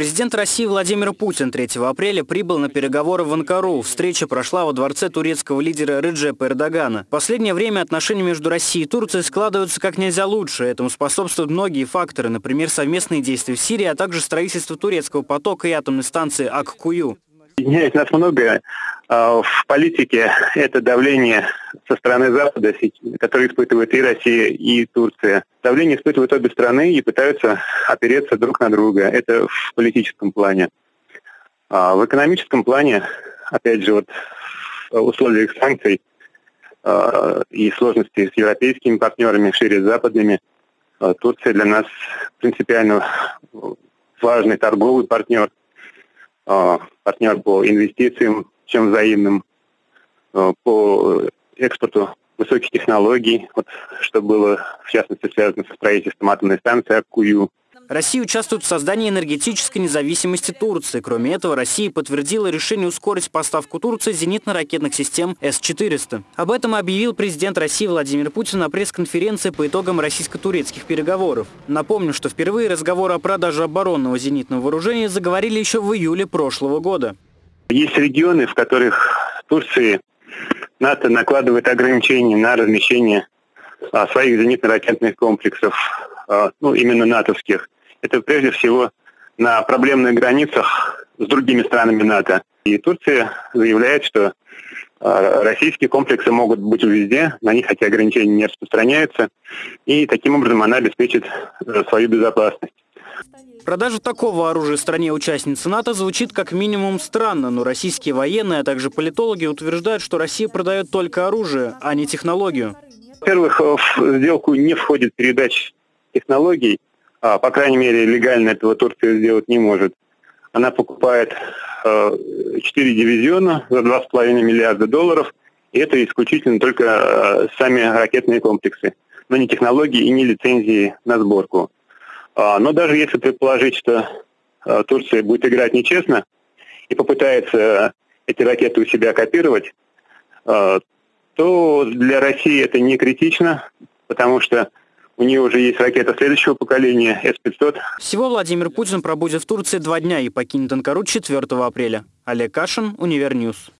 Президент России Владимир Путин 3 апреля прибыл на переговоры в Анкару. Встреча прошла во дворце турецкого лидера Реджепа Эрдогана. В последнее время отношения между Россией и Турцией складываются как нельзя лучше. Этому способствуют многие факторы, например, совместные действия в Сирии, а также строительство турецкого потока и атомной станции Ак-Кую. Объединяет нас многое. А, в политике это давление со стороны Запада, которое испытывает и Россия, и Турция. Давление испытывают обе страны и пытаются опереться друг на друга. Это в политическом плане. А в экономическом плане, опять же, вот в условиях санкций а, и сложностей с европейскими партнерами, шире с западными, Турция для нас принципиально важный торговый партнер, партнер по инвестициям, чем взаимным, э, по экспорту высоких технологий, вот, что было в частности связано со строительством атомной станции Аккую. Россия участвует в создании энергетической независимости Турции. Кроме этого, Россия подтвердила решение ускорить поставку Турции зенитно-ракетных систем С-400. Об этом объявил президент России Владимир Путин на пресс-конференции по итогам российско-турецких переговоров. Напомню, что впервые разговоры о продаже оборонного зенитного вооружения заговорили еще в июле прошлого года. Есть регионы, в которых Турции НАТО накладывает ограничения на размещение а, своих зенитно-ракетных комплексов, а, ну, именно натовских. Это прежде всего на проблемных границах с другими странами НАТО. И Турция заявляет, что а, российские комплексы могут быть везде, на них эти ограничения не распространяются, и таким образом она обеспечит э, свою безопасность. Продажа такого оружия стране-участнице НАТО звучит как минимум странно, но российские военные, а также политологи утверждают, что Россия продает только оружие, а не технологию. Во-первых, в сделку не входит передача технологий, а, по крайней мере, легально этого Турция сделать не может. Она покупает э, 4 дивизиона за 2,5 миллиарда долларов, и это исключительно только э, сами ракетные комплексы, но не технологии и не лицензии на сборку. А, но даже если предположить, что а, Турция будет играть нечестно и попытается эти ракеты у себя копировать, а, то для России это не критично, потому что у нее уже есть ракета следующего поколения С-500. Всего Владимир Путин пробудет в Турции два дня и покинет Анкару 4 апреля. Олег Кашин, Универньюз.